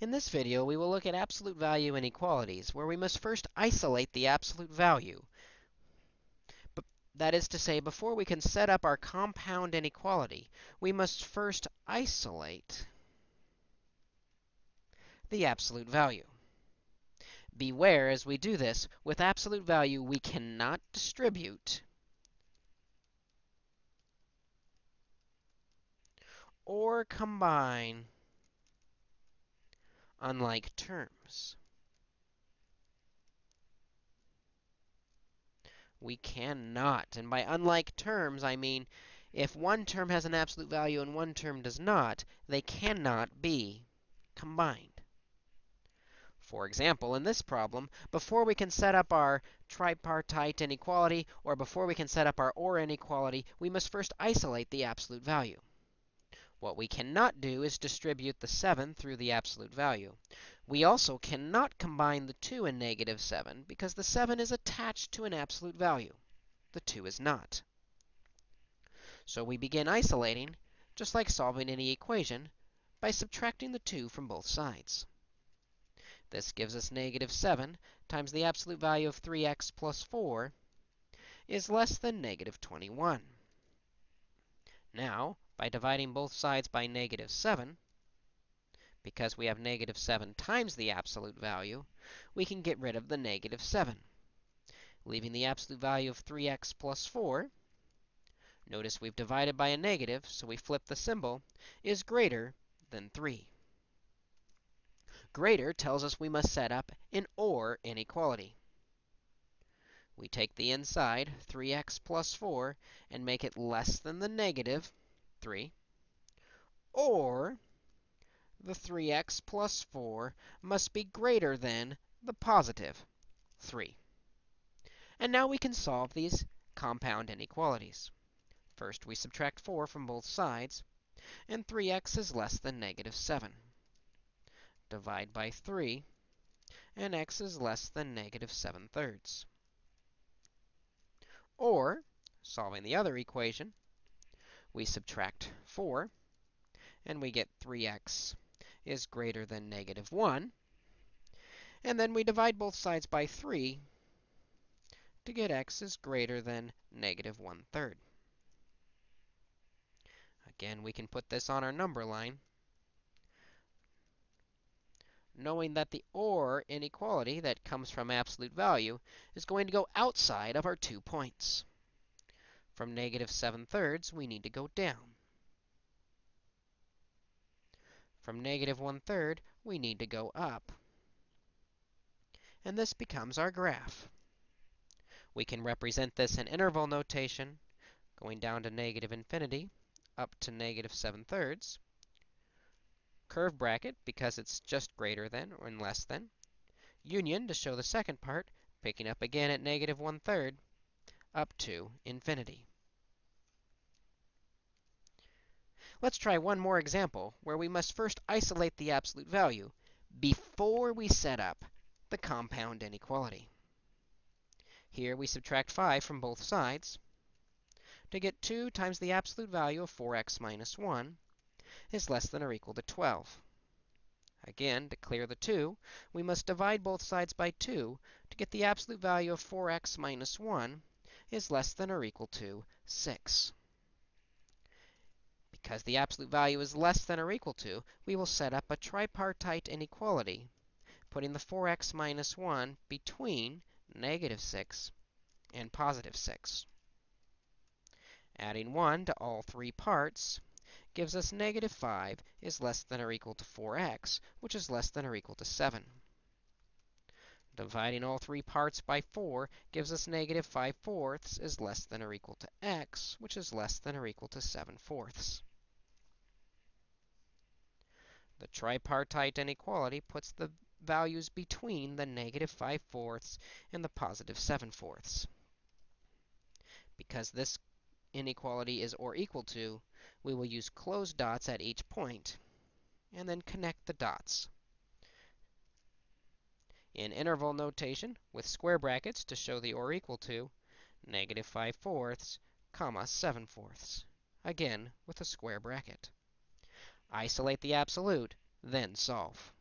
In this video, we will look at absolute value inequalities, where we must first isolate the absolute value. But that is to say, before we can set up our compound inequality, we must first isolate the absolute value. Beware, as we do this, with absolute value, we cannot distribute or combine unlike terms. We cannot. And by unlike terms, I mean if one term has an absolute value and one term does not, they cannot be combined. For example, in this problem, before we can set up our tripartite inequality, or before we can set up our OR inequality, we must first isolate the absolute value. What we cannot do is distribute the 7 through the absolute value. We also cannot combine the 2 and negative 7 because the 7 is attached to an absolute value. The 2 is not. So we begin isolating, just like solving any equation, by subtracting the 2 from both sides. This gives us negative 7 times the absolute value of 3x plus 4 is less than negative 21. Now, by dividing both sides by negative 7, because we have negative 7 times the absolute value, we can get rid of the negative 7, leaving the absolute value of 3x plus 4. Notice we've divided by a negative, so we flip the symbol, is greater than 3. Greater tells us we must set up an OR inequality. We take the inside, 3x plus 4, and make it less than the negative 3, or the 3x plus 4 must be greater than the positive 3. And now we can solve these compound inequalities. First, we subtract 4 from both sides, and 3x is less than negative 7. Divide by 3, and x is less than negative 7 thirds. Or, solving the other equation, we subtract 4, and we get 3x is greater than negative 1. And then we divide both sides by 3 to get x is greater than negative 1 third. Again, we can put this on our number line, knowing that the OR inequality that comes from absolute value is going to go outside of our two points. From negative 7 thirds, we need to go down. From negative 1 third, we need to go up. And this becomes our graph. We can represent this in interval notation, going down to negative infinity, up to negative 7 thirds. Curve bracket, because it's just greater than or less than. Union, to show the second part, picking up again at negative 1 third, up to infinity. Let's try one more example where we must first isolate the absolute value before we set up the compound inequality. Here we subtract 5 from both sides to get 2 times the absolute value of 4x minus 1 is less than or equal to 12. Again, to clear the 2, we must divide both sides by 2 to get the absolute value of 4x minus 1 is less than or equal to 6. Because the absolute value is less than or equal to, we will set up a tripartite inequality, putting the 4x minus 1 between negative 6 and positive 6. Adding 1 to all three parts gives us negative 5 is less than or equal to 4x, which is less than or equal to 7. Dividing all three parts by 4 gives us negative 5 fourths is less than or equal to x, which is less than or equal to 7 fourths. The tripartite inequality puts the values between the negative 5 fourths and the positive 7 fourths. Because this inequality is or equal to, we will use closed dots at each point and then connect the dots. In interval notation, with square brackets to show the or equal to, negative 5 fourths, comma 7 fourths. Again, with a square bracket. Isolate the absolute, then solve.